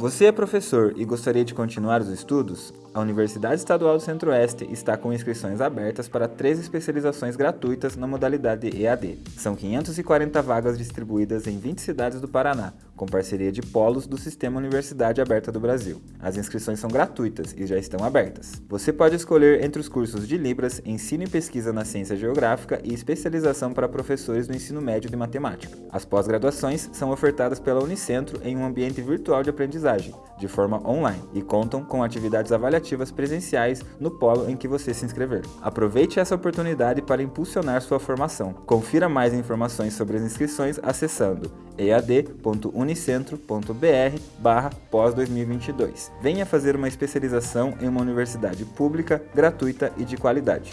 Você é professor e gostaria de continuar os estudos? A Universidade Estadual do Centro-Oeste está com inscrições abertas para três especializações gratuitas na modalidade EAD. São 540 vagas distribuídas em 20 cidades do Paraná, com parceria de polos do Sistema Universidade Aberta do Brasil. As inscrições são gratuitas e já estão abertas. Você pode escolher entre os cursos de Libras, Ensino e Pesquisa na Ciência Geográfica e especialização para professores do ensino médio de matemática. As pós-graduações são ofertadas pela Unicentro em um ambiente virtual de aprendizagem, de forma online, e contam com atividades avaliativas ativas presenciais no polo em que você se inscrever. Aproveite essa oportunidade para impulsionar sua formação. Confira mais informações sobre as inscrições acessando ead.unicentro.br barra pós 2022. Venha fazer uma especialização em uma universidade pública, gratuita e de qualidade.